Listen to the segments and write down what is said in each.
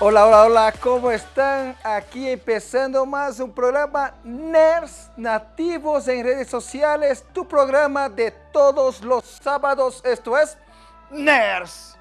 Hola, hola, hola, ¿cómo están? Aquí empezando más un programa NERS Nativos en redes sociales, tu programa de todos los sábados, esto es NERS.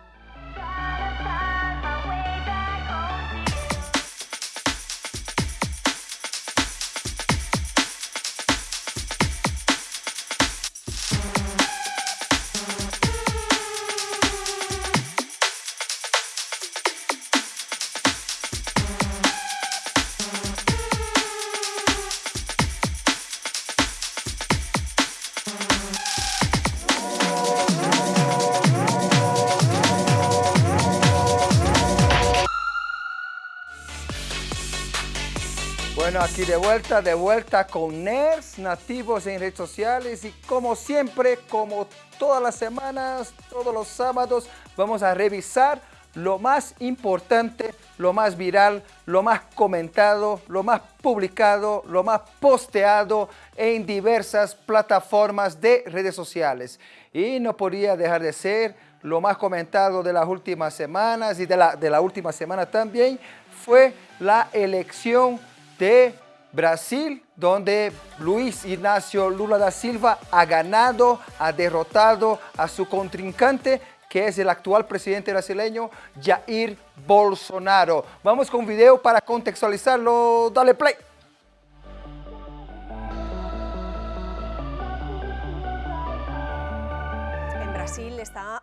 Bueno, aquí de vuelta, de vuelta con NERS, nativos en redes sociales y como siempre, como todas las semanas, todos los sábados, vamos a revisar lo más importante, lo más viral, lo más comentado, lo más publicado, lo más posteado en diversas plataformas de redes sociales. Y no podría dejar de ser lo más comentado de las últimas semanas y de la, de la última semana también fue la elección de Brasil, donde Luis Ignacio Lula da Silva ha ganado, ha derrotado a su contrincante, que es el actual presidente brasileño, Jair Bolsonaro. Vamos con un video para contextualizarlo. Dale play.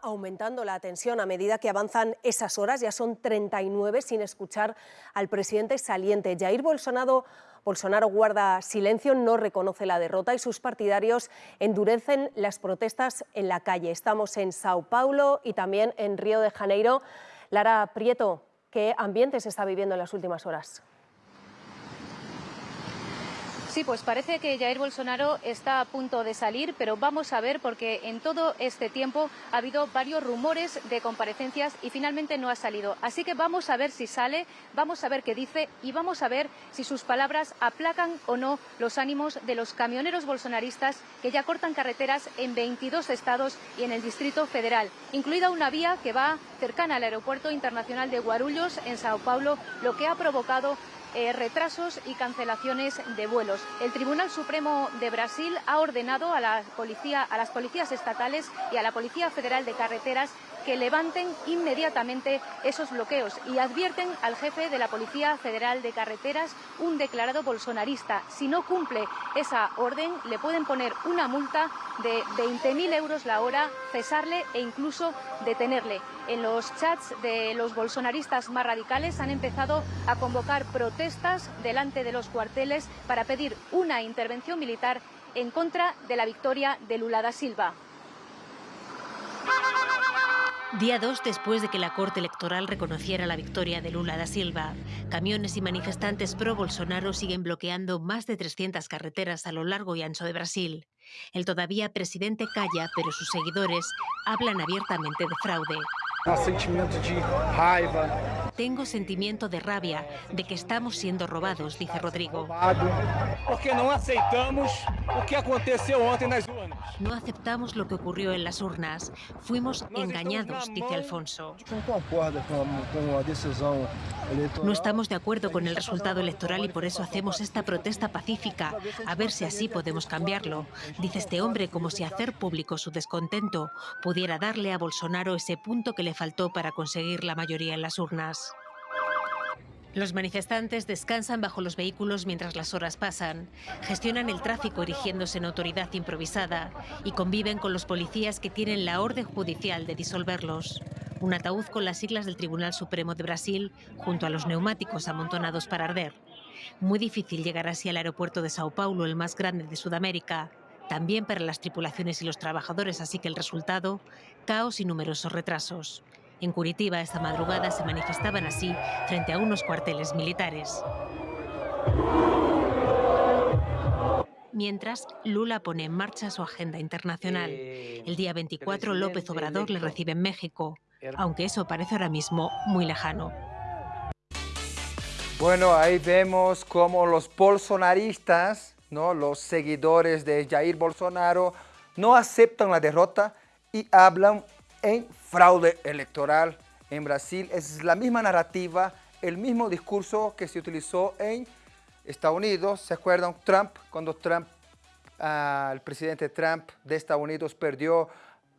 Aumentando la tensión a medida que avanzan esas horas, ya son 39 sin escuchar al presidente saliente. Jair Bolsonaro, Bolsonaro guarda silencio, no reconoce la derrota y sus partidarios endurecen las protestas en la calle. Estamos en Sao Paulo y también en Río de Janeiro. Lara Prieto, ¿qué ambiente se está viviendo en las últimas horas? Sí, pues parece que Jair Bolsonaro está a punto de salir, pero vamos a ver porque en todo este tiempo ha habido varios rumores de comparecencias y finalmente no ha salido. Así que vamos a ver si sale, vamos a ver qué dice y vamos a ver si sus palabras aplacan o no los ánimos de los camioneros bolsonaristas que ya cortan carreteras en 22 estados y en el Distrito Federal, incluida una vía que va cercana al Aeropuerto Internacional de Guarulhos en Sao Paulo, lo que ha provocado eh, retrasos y cancelaciones de vuelos. El Tribunal Supremo de Brasil ha ordenado a, la policía, a las policías estatales y a la Policía Federal de Carreteras que levanten inmediatamente esos bloqueos y advierten al jefe de la Policía Federal de Carreteras, un declarado bolsonarista. Si no cumple esa orden, le pueden poner una multa de 20.000 euros la hora, cesarle e incluso detenerle. En los chats de los bolsonaristas más radicales han empezado a convocar protestas delante de los cuarteles para pedir una intervención militar en contra de la victoria de Lula da Silva. Día 2 después de que la Corte Electoral reconociera la victoria de Lula da Silva, camiones y manifestantes pro-Bolsonaro siguen bloqueando más de 300 carreteras a lo largo y ancho de Brasil. El todavía presidente calla, pero sus seguidores hablan abiertamente de fraude. Tengo sentimiento de rabia de que estamos siendo robados, dice Rodrigo. Porque no aceptamos lo que aconteció ontem nas urnas. No aceptamos lo que ocurrió en las urnas. Fuimos engañados, dice Alfonso. No estamos de acuerdo con el resultado electoral y por eso hacemos esta protesta pacífica, a ver si así podemos cambiarlo, dice este hombre como si hacer público su descontento pudiera darle a Bolsonaro ese punto que le faltó para conseguir la mayoría en las urnas. Los manifestantes descansan bajo los vehículos mientras las horas pasan, gestionan el tráfico erigiéndose en autoridad improvisada y conviven con los policías que tienen la orden judicial de disolverlos. Un ataúd con las siglas del Tribunal Supremo de Brasil junto a los neumáticos amontonados para arder. Muy difícil llegar así al aeropuerto de Sao Paulo, el más grande de Sudamérica, también para las tripulaciones y los trabajadores, así que el resultado, caos y numerosos retrasos. En Curitiba esta madrugada se manifestaban así frente a unos cuarteles militares. Mientras, Lula pone en marcha su agenda internacional. El día 24 López Obrador le recibe en México, aunque eso parece ahora mismo muy lejano. Bueno, ahí vemos cómo los bolsonaristas, ¿no? los seguidores de Jair Bolsonaro, no aceptan la derrota y hablan en fraude electoral en Brasil. Es la misma narrativa, el mismo discurso que se utilizó en Estados Unidos. ¿Se acuerdan? Trump, cuando Trump, ah, el presidente Trump de Estados Unidos perdió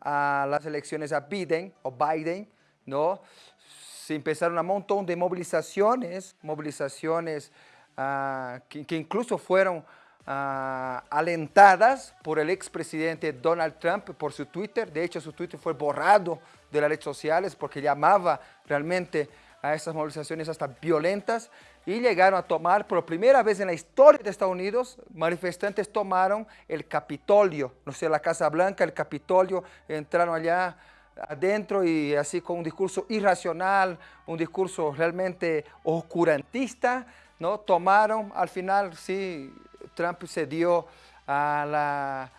las elecciones a Biden, o Biden, ¿no? Se empezaron un montón de movilizaciones, movilizaciones ah, que, incluso fueron ah, alentadas por el expresidente Donald Trump por su Twitter. De hecho, su Twitter fue borrado de las redes sociales porque llamaba realmente a esas movilizaciones hasta violentas y llegaron a tomar por primera vez en la historia de Estados Unidos, manifestantes tomaron el Capitolio, no sé, la Casa Blanca, el Capitolio, entraron allá adentro y así con un discurso irracional, un discurso realmente oscurantista, ¿no? Tomaron, al final sí, Trump cedió a la,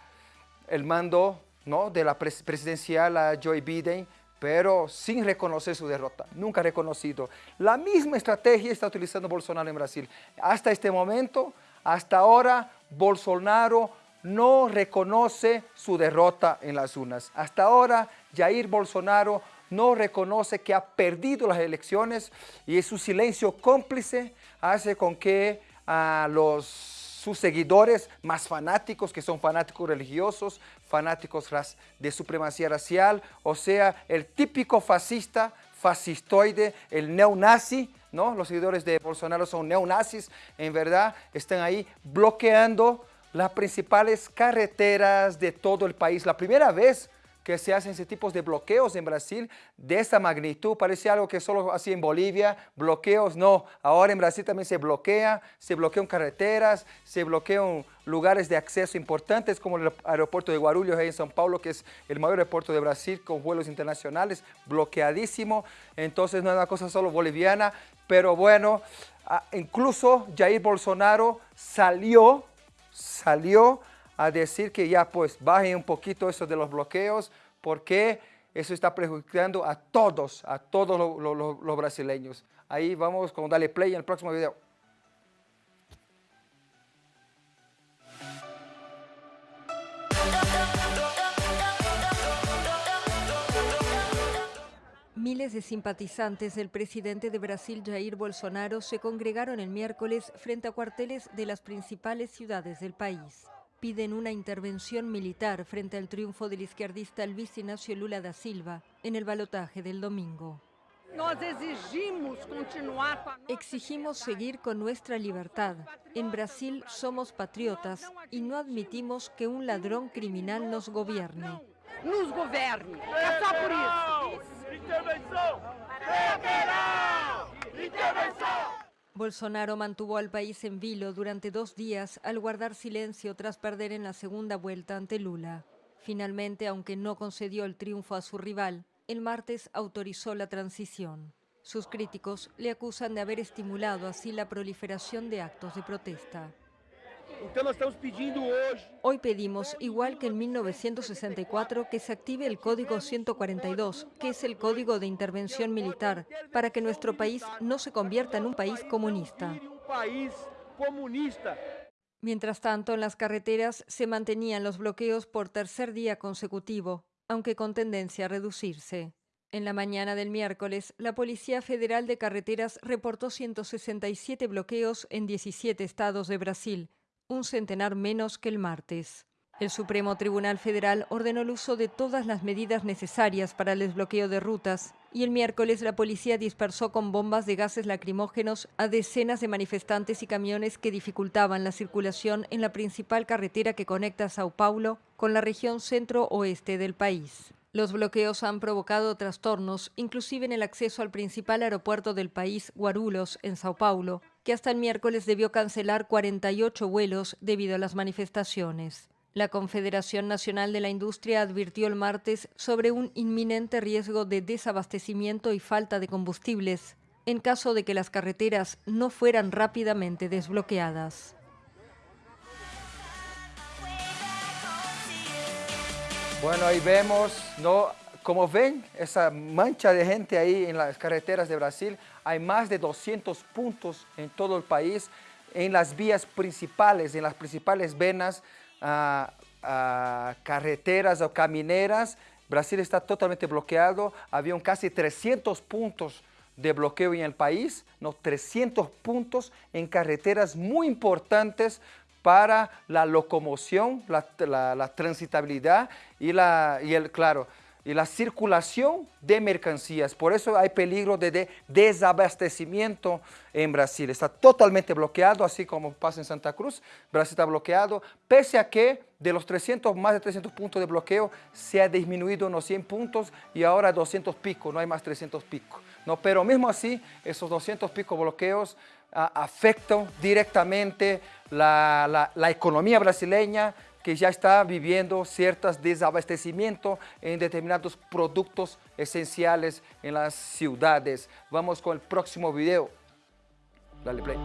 el mando ¿no? de la presidencial a Joe Biden, pero sin reconocer su derrota, nunca reconocido. La misma estrategia está utilizando Bolsonaro en Brasil. Hasta este momento, hasta ahora, Bolsonaro no reconoce su derrota en las urnas. Hasta ahora, Jair Bolsonaro no reconoce que ha perdido las elecciones y su silencio cómplice hace con que a los sus seguidores más fanáticos, que son fanáticos religiosos, fanáticos de supremacía racial, o sea, el típico fascista, fascistoide, el neonazi, ¿no? Los seguidores de Bolsonaro son neonazis, en verdad, están ahí bloqueando las principales carreteras de todo el país. La primera vez que se hacen ese tipo de bloqueos en Brasil de esta magnitud. Parece algo que solo hacía en Bolivia, bloqueos, no. Ahora en Brasil también se bloquea, se bloquean carreteras, se bloquean lugares de acceso importantes como el aeropuerto de Guarulhos en São Paulo, que es el mayor aeropuerto de Brasil con vuelos internacionales, bloqueadísimo. Entonces no es una cosa solo boliviana, pero bueno, ah, incluso Jair Bolsonaro salió, salió a decir que ya pues bajen un poquito eso de los bloqueos porque eso está perjudicando a todos, a todos los, brasileños. Ahí vamos con Dale Play en el próximo video. Miles de simpatizantes del presidente de Brasil, Jair Bolsonaro, se congregaron el miércoles frente a cuarteles de las principales ciudades del país piden una intervención militar frente al triunfo del izquierdista Luis Ignacio Lula da Silva en el balotaje del domingo. Exigimos seguir con nuestra libertad. En Brasil somos patriotas y no admitimos que un ladrón criminal nos gobierne. Nos gobierne. Bolsonaro mantuvo al país en vilo durante dos días al guardar silencio tras perder en la segunda vuelta ante Lula. Finalmente, aunque no concedió el triunfo a su rival, el martes autorizó la transición. Sus críticos le acusan de haber estimulado así la proliferación de actos de protesta. Hoy pedimos, igual que en 1964, que se active el Código 142, que es el Código de Intervención Militar, para que nuestro país no se convierta en un país comunista. Mientras tanto, en las carreteras se mantenían los bloqueos por tercer día consecutivo, aunque con tendencia a reducirse. En la mañana del miércoles, la Policía Federal de Carreteras reportó 167 bloqueos en 17 estados de Brasil, un centenar menos que el martes. El Supremo Tribunal Federal ordenó el uso de todas las medidas necesarias para el desbloqueo de rutas y el miércoles la policía dispersó con bombas de gases lacrimógenos a decenas de manifestantes y camiones que dificultaban la circulación en la principal carretera que conecta Sao Paulo con la región centro-oeste del país. Los bloqueos han provocado trastornos, inclusive en el acceso al principal aeropuerto del país, Guarulhos, en Sao Paulo, que hasta el miércoles debió cancelar 48 vuelos debido a las manifestaciones. La Confederación Nacional de la Industria advirtió el martes sobre un inminente riesgo de desabastecimiento y falta de combustibles en caso de que las carreteras no fueran rápidamente desbloqueadas. Bueno, ahí vemos, ¿no? Como ven, esa mancha de gente ahí en las carreteras de Brasil, hay más de 200 puntos en todo el país, en las vías principales, en las principales venas, ah, ah, carreteras o camineras. Brasil está totalmente bloqueado, había casi 300 puntos de bloqueo en el país, ¿no? 300 puntos en carreteras muy importantes para la locomoción, la, transitabilidad y, la, y el, claro, y la circulación de mercancías. Por eso hay peligro de, desabastecimiento en Brasil. Está totalmente bloqueado, así como pasa en Santa Cruz. Brasil está bloqueado, pese a que de los 300, más de 300 puntos de bloqueo, se ha disminuido unos 100 puntos y ahora 200 pico, no hay más 300 pico. ¿no? Pero mismo así, esos 200 pico bloqueos ah, afectan directamente la, la economía brasileña, que ya está viviendo ciertos desabastecimientos en determinados productos esenciales en las ciudades. Vamos con el próximo video. Dale play.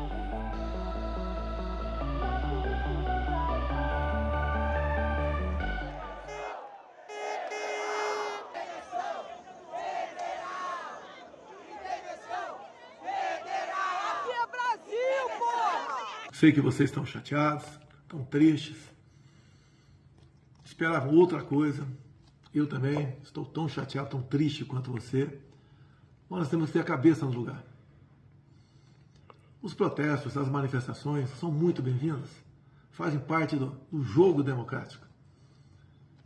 Sei que vocês estão chateados, estão tristes, esperavam outra coisa. Eu também estou tão chateado, tão triste quanto você. Mas nós temos que ter a cabeça no lugar. Os protestos, as manifestações são muito bem-vindas, fazem parte do, do jogo democrático.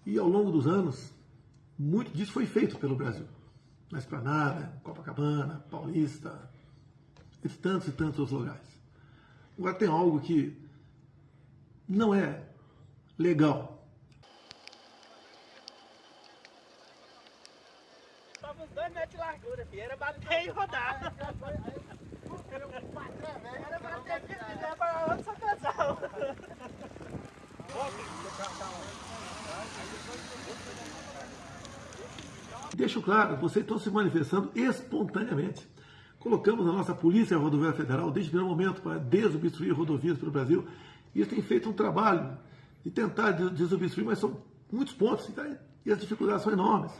E ao longo dos anos, muito disso foi feito pelo Brasil. Na Esplanada, Copacabana, Paulista, e tantos e tantos outros lugares. Agora tem algo que não é legal Era bater e rodar. Era bater e quiser para outro casal. Deixo claro, vocês estão se manifestando espontaneamente. Colocamos a nossa Polícia Rodoviária Federal desde o primeiro momento para desobstruir rodovias pelo Brasil. E eles têm feito um trabalho de tentar desobstruir, mas são muitos pontos e as dificuldades são enormes.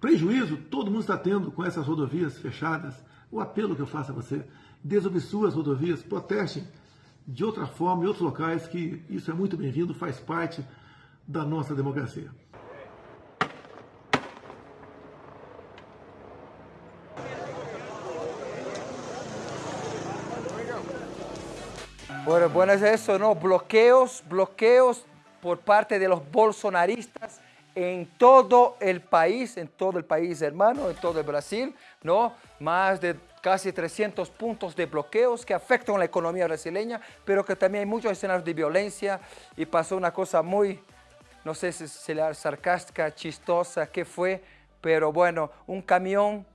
Prejuízo todo mundo está tendo com essas rodovias fechadas. O apelo que eu faço a você, desobstrua as rodovias, protestem de outra forma em outros locais, que isso é muito bem-vindo, faz parte da nossa democracia. Bueno, es eso, ¿no? Bloqueos, bloqueos por parte de los bolsonaristas en todo el país, en todo el país hermano, en todo el Brasil, ¿no? Más de casi 300 puntos de bloqueos que afectan la economía brasileña, pero que también hay muchos escenarios de violencia y pasó una cosa muy, no sé si será sarcástica, chistosa, qué fue, pero bueno, un camión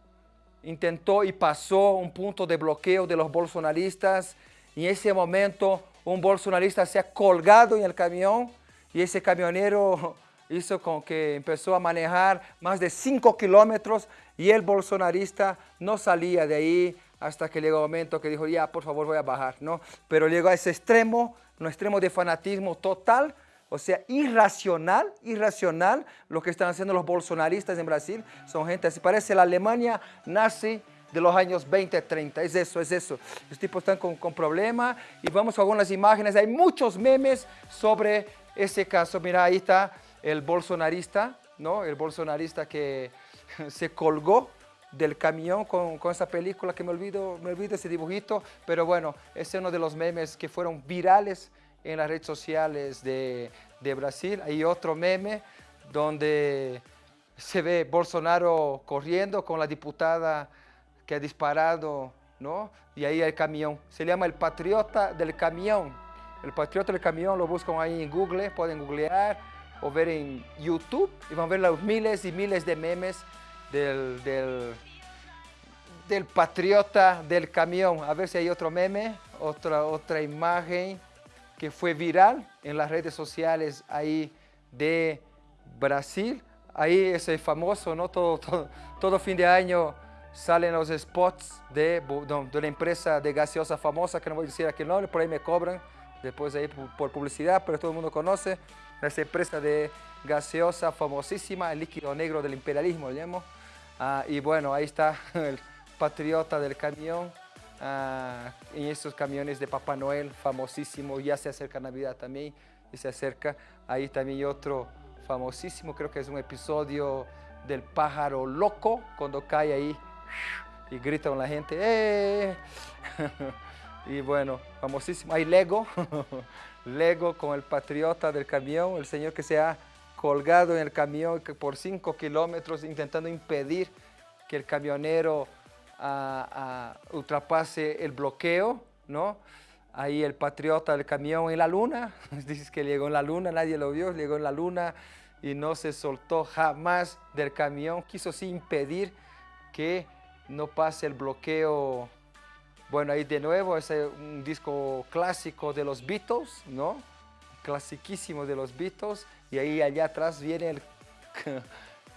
intentó y pasó un punto de bloqueo de los bolsonaristas y en ese momento un bolsonarista se ha colgado en el camión y ese camionero hizo con que empezó a manejar más de 5 kilómetros y el bolsonarista no salía de ahí hasta que llegó el momento que dijo, ya, por favor, voy a bajar, ¿no? Pero llegó a ese extremo, un extremo de fanatismo total, o sea, irracional, irracional, lo que están haciendo los bolsonaristas en Brasil. Son gente así, parece la Alemania nazi de los años 20, 30. Es eso, es eso. Los tipos están con, con problemas y vamos a algunas imágenes. Hay muchos memes sobre ese caso. Mira, ahí está el bolsonarista, ¿no? El bolsonarista que se colgó del camión con, esa película que me olvido, me olvido ese dibujito, pero bueno, es uno de los memes que fueron virales en las redes sociales de, de Brasil. Hay otro meme donde se ve Bolsonaro corriendo con la diputada que ha disparado, ¿no? Y ahí el camión. Se llama el patriota del camión. El patriota del camión lo buscan ahí en Google, pueden googlear o ver en YouTube y van a ver los miles y miles de memes del, del, del, patriota del camión. A ver si hay otro meme, otra, otra imagen que fue viral en las redes sociales ahí de Brasil. Ahí ese famoso, ¿no? Todo, todo, todo fin de año salen los spots de, de, la empresa de gaseosa famosa, que no voy a decir aquí el nombre, por ahí me cobran después ahí por publicidad, pero todo el mundo conoce esa empresa de gaseosa famosísima, el líquido negro del imperialismo, ¿lo ah, y bueno, ahí está el patriota del camión, ah, en estos camiones de Papá Noel, famosísimo, ya se acerca Navidad también, y se acerca, ahí también otro famosísimo, creo que es un episodio del pájaro loco, cuando cae ahí y gritan la gente, ¡eh! y bueno, famosísimo. Hay Lego, Lego con el patriota del camión, el señor que se ha colgado en el camión por 5 kilómetros intentando impedir que el camionero uh, uh, ultrapase el bloqueo, ¿no? Ahí el patriota del camión en la luna, dices que llegó en la luna, nadie lo vio, llegó en la luna y no se soltó jamás del camión, quiso sí impedir que no pase el bloqueo. Bueno, ahí de nuevo es un disco clásico de los Beatles, ¿no? Clasiquísimo de los Beatles. Y ahí allá atrás viene el,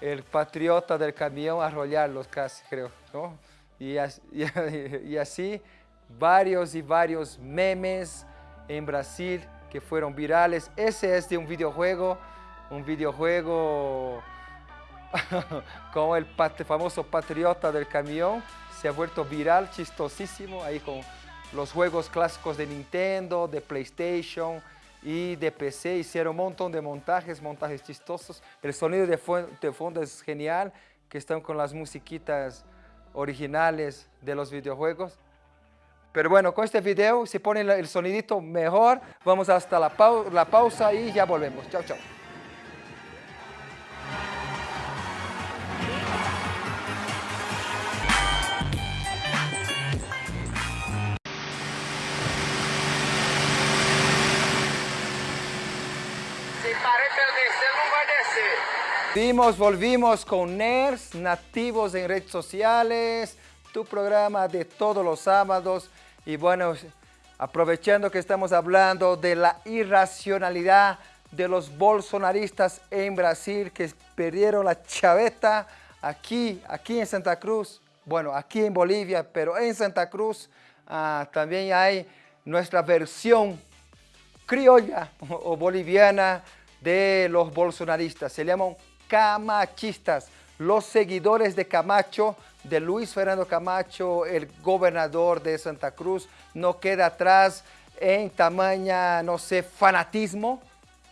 el patriota del camión a arrollarlos casi, creo, ¿no? Y, y así varios y varios memes en Brasil que fueron virales. Ese es de un videojuego, un videojuego como el famoso patriota del camión, se ha vuelto viral, chistosísimo, ahí con los juegos clásicos de Nintendo, de PlayStation y de PC. Hicieron un montón de montajes, montajes chistosos. El sonido de, fondo es genial, que están con las musiquitas originales de los videojuegos. Pero bueno, con este video se pone el sonidito mejor. Vamos hasta la pausa y ya volvemos. Chao, chao. Volvimos, volvimos con NERS, nativos en redes sociales, tu programa de todos los sábados. Y bueno, aprovechando que estamos hablando de la irracionalidad de los bolsonaristas en Brasil que perdieron la chaveta aquí, aquí en Santa Cruz, bueno, aquí en Bolivia, pero en Santa Cruz ah, también hay nuestra versión criolla o boliviana de los bolsonaristas. Se llaman camachistas, los seguidores de Camacho, de Luis Fernando Camacho, el gobernador de Santa Cruz, no queda atrás en tamaña, no sé, fanatismo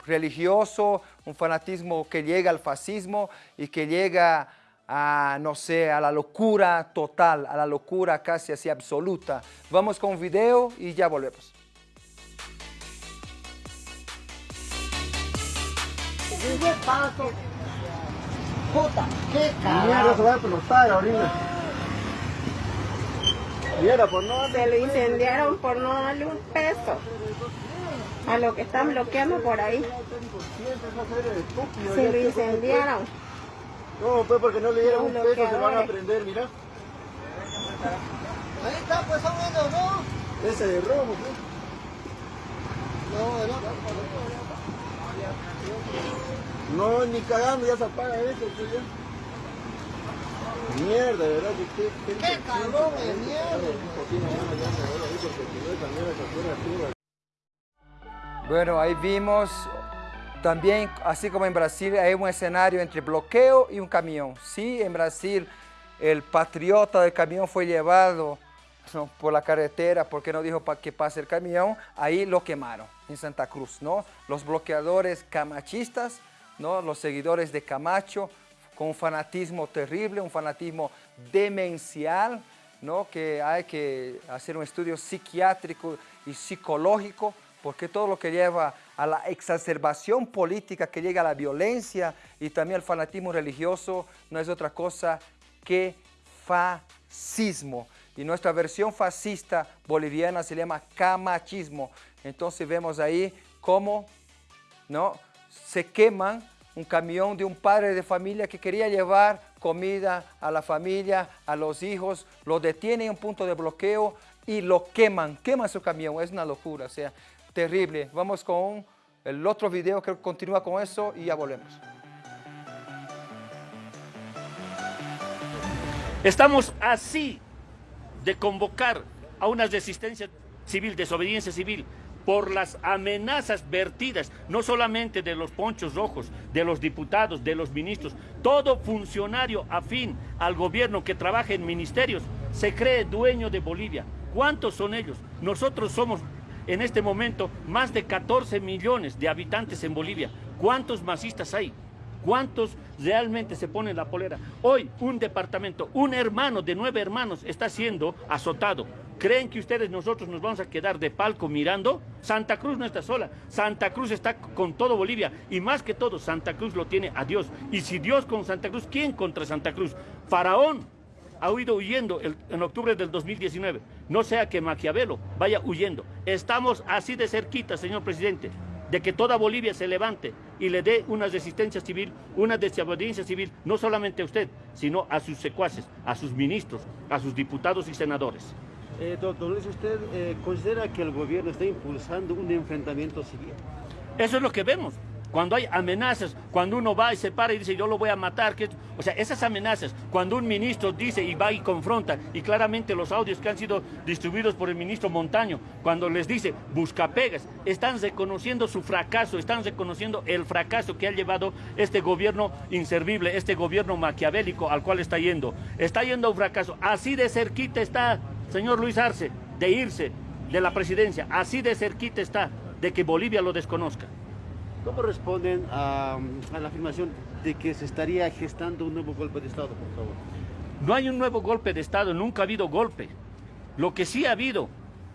religioso, un fanatismo que llega al fascismo y que llega a, no sé, a la locura total, a la locura casi así absoluta. Vamos con un video y ya volvemos. Puta, qué carajo. Mierda, se va a explotar ahorita. Mierda, por no Se lo incendiaron por no darle un peso a lo que están bloqueando por ahí. Se lo incendiaron. No, pues porque no le dieron un peso se van a prender, mira. Ahí está, pues son ellos, ¿no? Ese de rojo, pues. No, no. No, ni cagando, ya se apaga eso, pues ya. Mierda, ¿verdad? ¿Qué, qué, qué cabrón de mierda? Bueno, ahí vimos también, así como en Brasil, hay un escenario entre bloqueo y un camión. Sí, en Brasil el patriota del camión fue llevado ¿no? por la carretera porque no dijo para que pase el camión, ahí lo quemaron en Santa Cruz, ¿no? Los bloqueadores camachistas los seguidores de Camacho, con un fanatismo terrible, un fanatismo demencial, ¿no? que hay que hacer un estudio psiquiátrico y psicológico, porque todo lo que lleva a la exacerbación política, que llega a la violencia y también al fanatismo religioso, no es otra cosa que fascismo. Y nuestra versión fascista boliviana se llama camachismo. Entonces vemos ahí cómo ¿no? Se queman un camión de un padre de familia que quería llevar comida a la familia, a los hijos, lo detienen en un punto de bloqueo y lo queman, queman su camión, es una locura, o sea, terrible. Vamos con el otro video que continúa con eso y ya volvemos. Estamos así de convocar a una resistencia civil, desobediencia civil, por las amenazas vertidas, no solamente de los ponchos rojos, de los diputados, de los ministros, todo funcionario afín al gobierno que trabaja en ministerios se cree dueño de Bolivia. ¿Cuántos son ellos? Nosotros somos en este momento más de 14 millones de habitantes en Bolivia. ¿Cuántos masistas hay? ¿Cuántos realmente se ponen la polera? Hoy un departamento, un hermano de nueve hermanos está siendo azotado. ¿Creen que ustedes, nosotros nos vamos a quedar de palco mirando? Santa Cruz no está sola, Santa Cruz está con todo Bolivia y más que todo Santa Cruz lo tiene a Dios. Y si Dios con Santa Cruz, ¿quién contra Santa Cruz? Faraón ha huido huyendo en octubre del 2019. No sea que Maquiavelo vaya huyendo. Estamos así de cerquita, señor presidente de que toda Bolivia se levante y le dé una resistencia civil, una desobediencia civil, no solamente a usted, sino a sus secuaces, a sus ministros, a sus diputados y senadores. Eh, doctor Luis, ¿usted eh, considera que el gobierno está impulsando un enfrentamiento civil? Eso es lo que vemos cuando hay amenazas, cuando uno va y se para y dice yo lo voy a matar, o sea, esas amenazas, cuando un ministro dice y va y confronta, y claramente los audios que han sido distribuidos por el ministro Montaño, cuando les dice busca pegas, están reconociendo su fracaso, están reconociendo el fracaso que ha llevado este gobierno inservible, este gobierno maquiavélico al cual está yendo. Está yendo a un fracaso, así de cerquita está, señor Luis Arce, de irse de la presidencia, así de cerquita está de que Bolivia lo desconozca. ¿Cómo responden a, la afirmación de que se estaría gestando un nuevo golpe de Estado, por favor? No hay un nuevo golpe de Estado, nunca ha habido golpe. Lo que sí ha habido,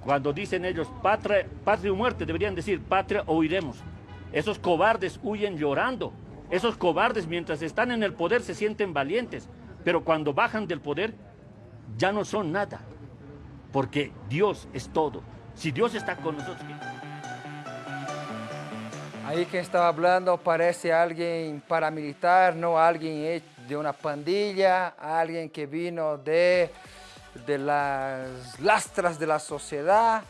cuando dicen ellos patria, patria o muerte, deberían decir patria o huiremos. Esos cobardes huyen llorando. Esos cobardes mientras están en el poder se sienten valientes, pero cuando bajan del poder ya no son nada, porque Dios es todo. Si Dios está con nosotros... Ahí quien estaba hablando parece alguien paramilitar, no alguien de una pandilla, alguien que vino de, de las lastras de la sociedad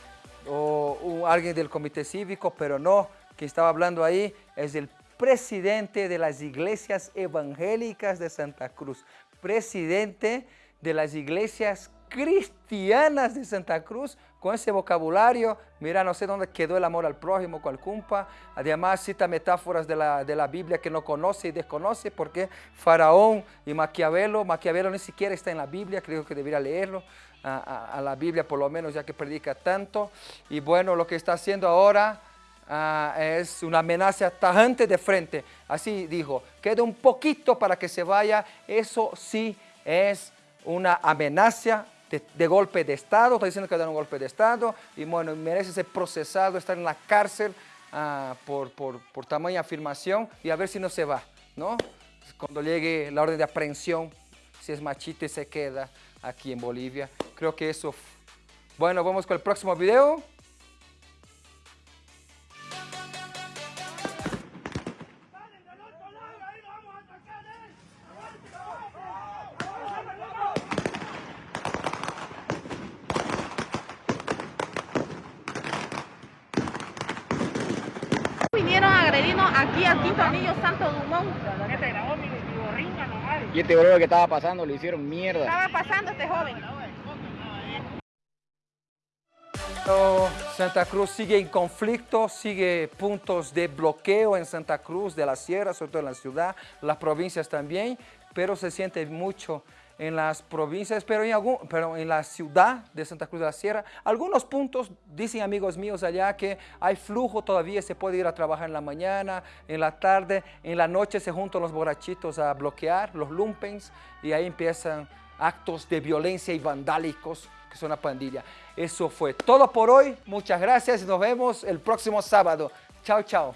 o, alguien del comité cívico, pero no, quien estaba hablando ahí es el presidente de las iglesias evangélicas de Santa Cruz, presidente de las iglesias cristianas de Santa Cruz, con ese vocabulario, mira, no sé dónde quedó el amor al prójimo, cual cumpa. Además cita metáforas de la, de la Biblia que no conoce y desconoce, porque Faraón y Maquiavelo, Maquiavelo ni siquiera está en la Biblia, creo que debería leerlo, a, la Biblia por lo menos, ya que predica tanto. Y bueno, lo que está haciendo ahora ah, es una amenaza tajante de frente. Así dijo, queda un poquito para que se vaya, eso sí es una amenaza de, golpe de Estado, está diciendo que da un golpe de Estado y bueno, merece ser procesado, estar en la cárcel ah, por, por, por tamaña afirmación y a ver si no se va, ¿no? Cuando llegue la orden de aprehensión, si es machito y se queda aquí en Bolivia. Creo que eso... Bueno, vamos con el próximo video. Aquí al quinto anillo Santo Dumont. Y este bro que estaba pasando le hicieron mierda. Estaba pasando este joven. Santa Cruz sigue en conflicto, sigue puntos de bloqueo en Santa Cruz de la Sierra, sobre todo en la ciudad, las provincias también, pero se siente mucho en las provincias, pero en, algún, pero en la ciudad de Santa Cruz de la Sierra. Algunos puntos, dicen amigos míos allá, que hay flujo todavía, se puede ir a trabajar en la mañana, en la tarde, en la noche se juntan los borrachitos a bloquear, los lumpens, y ahí empiezan actos de violencia y vandálicos, que son una pandilla. Eso fue todo por hoy, muchas gracias y nos vemos el próximo sábado. Chao, chao.